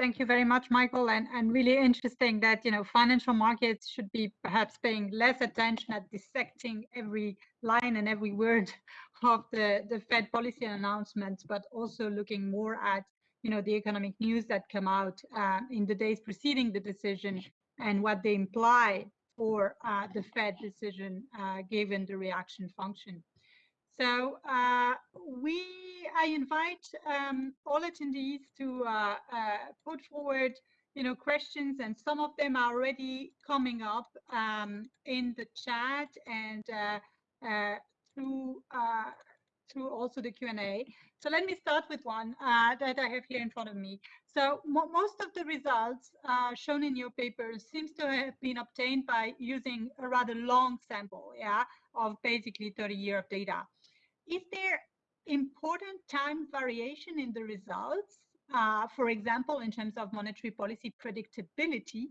Thank you very much, Michael. And, and really interesting that, you know, financial markets should be perhaps paying less attention at dissecting every line and every word of the, the Fed policy announcements, but also looking more at, you know, the economic news that come out uh, in the days preceding the decision and what they imply for uh, the Fed decision uh, given the reaction function. So uh, we, I invite um, all attendees to uh, uh, put forward, you know, questions, and some of them are already coming up um, in the chat and uh, uh, through uh, through also the Q&A. So let me start with one that I have here in front of me. So mo most of the results shown in your paper seems to have been obtained by using a rather long sample, yeah, of basically 30 year of data is there important time variation in the results? Uh, for example, in terms of monetary policy predictability?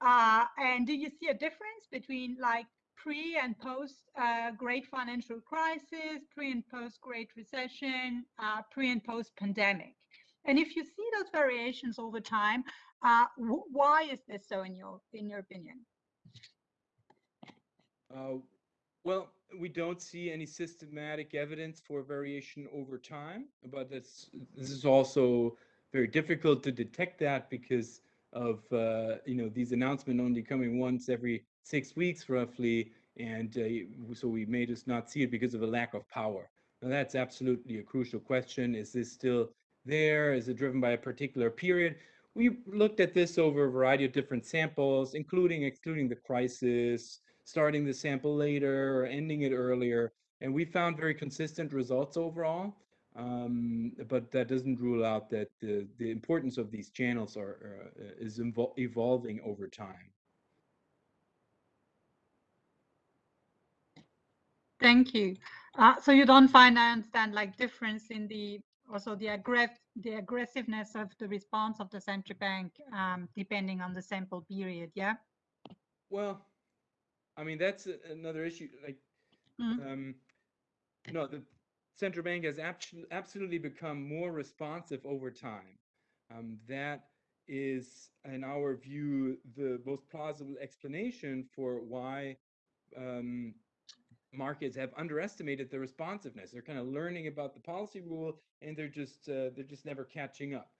Uh, and do you see a difference between like pre and post uh, great financial crisis, pre and post great recession, uh, pre and post pandemic? And if you see those variations over time, uh, why is this so in your in your opinion? Well, we don't see any systematic evidence for variation over time, but this this is also very difficult to detect that because of uh, you know these announcements only coming once every six weeks roughly, and uh, so we may just not see it because of a lack of power. Now that's absolutely a crucial question. Is this still there? Is it driven by a particular period? We looked at this over a variety of different samples, including excluding the crisis, starting the sample later or ending it earlier. And we found very consistent results overall. Um, but that doesn't rule out that the, the importance of these channels are uh, is evolving over time. Thank you. Uh, so you don't find, I understand, like difference in the also the aggressive the aggressiveness of the response of the central bank um, depending on the sample period, yeah? Well, I mean, that's another issue. Like, mm. um, no, the central bank has absolutely become more responsive over time. Um, that is, in our view, the most plausible explanation for why um, markets have underestimated the responsiveness. They're kind of learning about the policy rule, and they're just uh, they're just never catching up.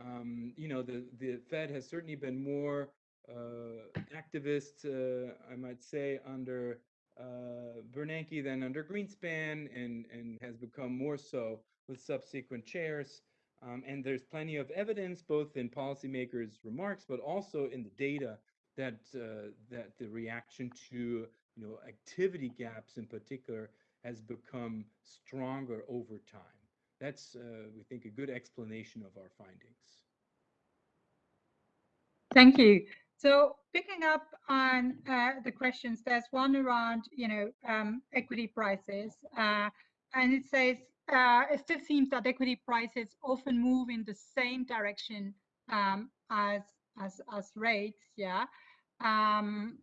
Um, you know, the the Fed has certainly been more uh, activist, uh, I might say, under uh, Bernanke than under Greenspan, and, and has become more so with subsequent chairs. Um, and there's plenty of evidence, both in policymakers' remarks, but also in the data, that uh, that the reaction to you know activity gaps in particular has become stronger over time. That's uh, we think a good explanation of our findings. Thank you. So picking up on uh, the questions, there's one around, you know, um, equity prices, uh, and it says uh, it still seems that equity prices often move in the same direction um, as as as rates, yeah, um,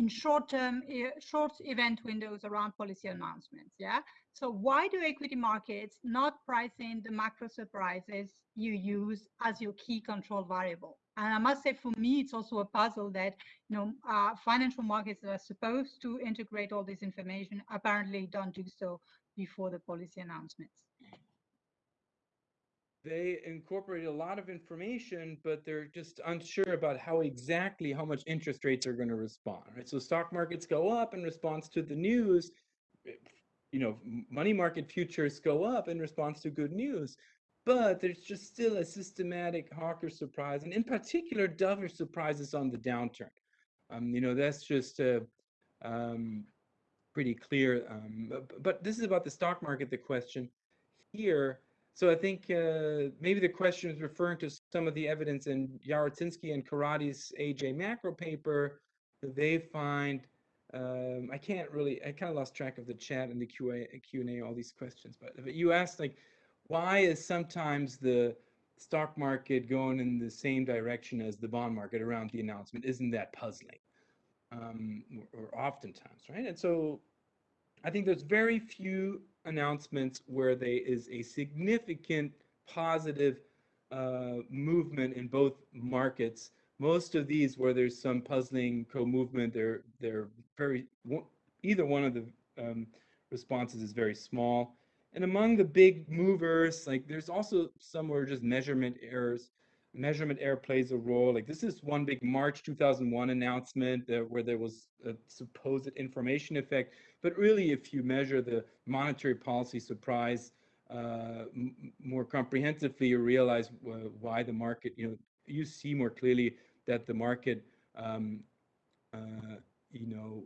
in short-term, short event windows around policy announcements, yeah. So why do equity markets not price in the macro surprises you use as your key control variable? And I must say, for me, it's also a puzzle that you know uh, financial markets that are supposed to integrate all this information apparently don't do so before the policy announcements. They incorporate a lot of information, but they're just unsure about how exactly how much interest rates are going to respond. Right, so stock markets go up in response to the news. You know, money market futures go up in response to good news but there's just still a systematic hawker surprise, and in particular, dovish surprises on the downturn. Um, you know, that's just uh, um, pretty clear. Um, but, this is about the stock market, the question here. So I think uh, maybe the question is referring to some of the evidence in Jarociński and Karadi's AJ macro paper. They find um, I can't really, I kind of lost track of the chat and the QA, Q&A, all these questions, but, but you asked like, why is sometimes the stock market going in the same direction as the bond market around the announcement? Isn't that puzzling? Um, or, or oftentimes, right? And so I think there's very few announcements where there is a significant positive uh, movement in both markets. Most of these where there's some puzzling co-movement, they're they're very either one of the um, responses is very small. And among the big movers, like there's also some where just measurement errors. Measurement error plays a role. Like this is one big March 2001 announcement where there was a supposed information effect. But really, if you measure the monetary policy surprise uh, more comprehensively, you realize uh, why the market, you know, you see more clearly that the market, um, uh, you know,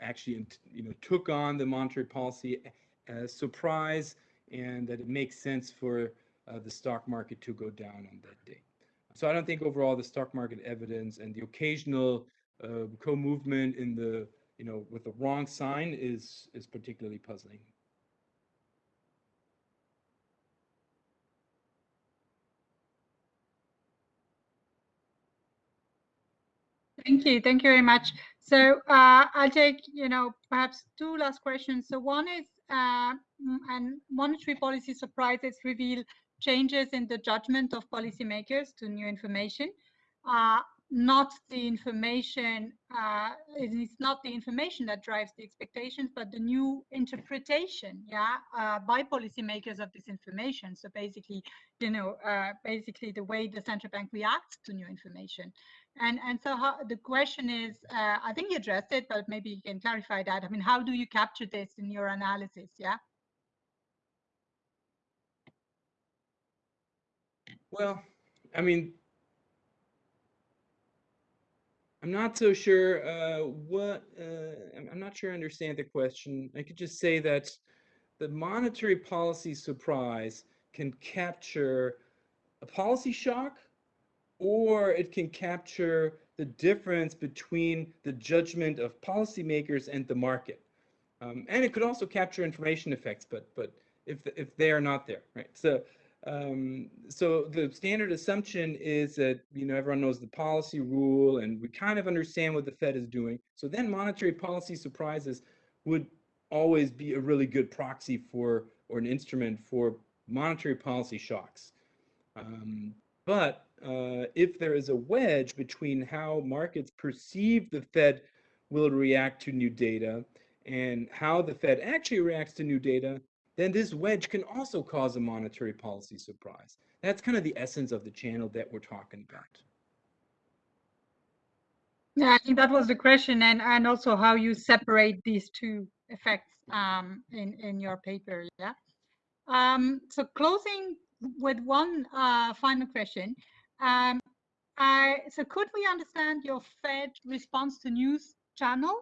actually, you know, took on the monetary policy uh, surprise and that it makes sense for the stock market to go down on that day. So I don't think overall the stock market evidence and the occasional uh, co-movement in the, you know, with the wrong sign is, is particularly puzzling. Thank you. Thank you very much. So uh, I'll take, you know, perhaps two last questions. So one is, uh, and monetary policy surprises reveal changes in the judgment of policymakers to new information. Uh, not the information, uh, it's not the information that drives the expectations, but the new interpretation, yeah, uh, by policymakers of this information. So basically, you know, uh, basically the way the central bank reacts to new information. And and so how, the question is, uh, I think you addressed it, but maybe you can clarify that. I mean, how do you capture this in your analysis? Yeah. Well, I mean, I'm not so sure uh, what, uh, I'm not sure I understand the question. I could just say that the monetary policy surprise can capture a policy shock or it can capture the difference between the judgment of policymakers and the market. Um, and it could also capture information effects, but but if if they are not there, right? So um, so the standard assumption is that you know everyone knows the policy rule, and we kind of understand what the Fed is doing. So then monetary policy surprises would always be a really good proxy for or an instrument for monetary policy shocks. Um, but uh, if there is a wedge between how markets perceive the Fed will react to new data and how the Fed actually reacts to new data, then this wedge can also cause a monetary policy surprise. That's kind of the essence of the channel that we're talking about. Yeah, I think that was the question, and and also how you separate these two effects um, in in your paper. Yeah. Um, so closing with one uh, final question. Um, I, so could we understand your Fed response to news channel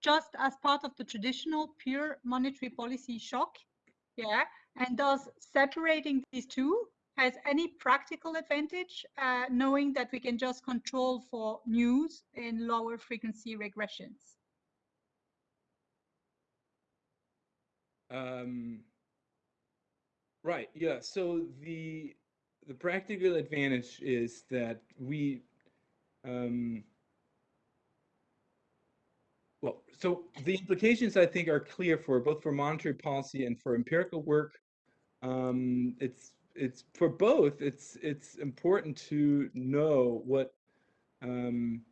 just as part of the traditional pure monetary policy shock? Yeah, and does separating these two has any practical advantage, uh, knowing that we can just control for news in lower frequency regressions? Um, right. Yeah. So the the practical advantage is that we um, well, so the implications I think are clear for both for monetary policy and for empirical work. Um, it's it's for both. It's it's important to know what um,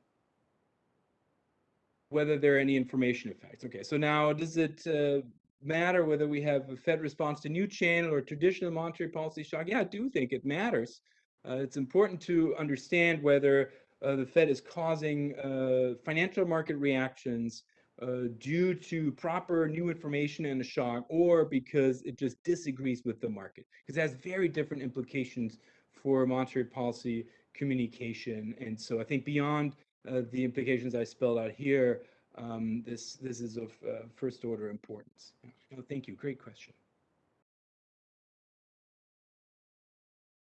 whether there are any information effects. Okay, so now does it uh, matter whether we have a Fed response to new channel or traditional monetary policy shock? Yeah, I do think it matters. Uh, it's important to understand whether the Fed is causing uh, financial market reactions uh, due to proper new information and a shock, or because it just disagrees with the market, because it has very different implications for monetary policy communication. And so I think beyond uh, the implications I spelled out here, um, this this is of uh, first order importance. thank you. Great question.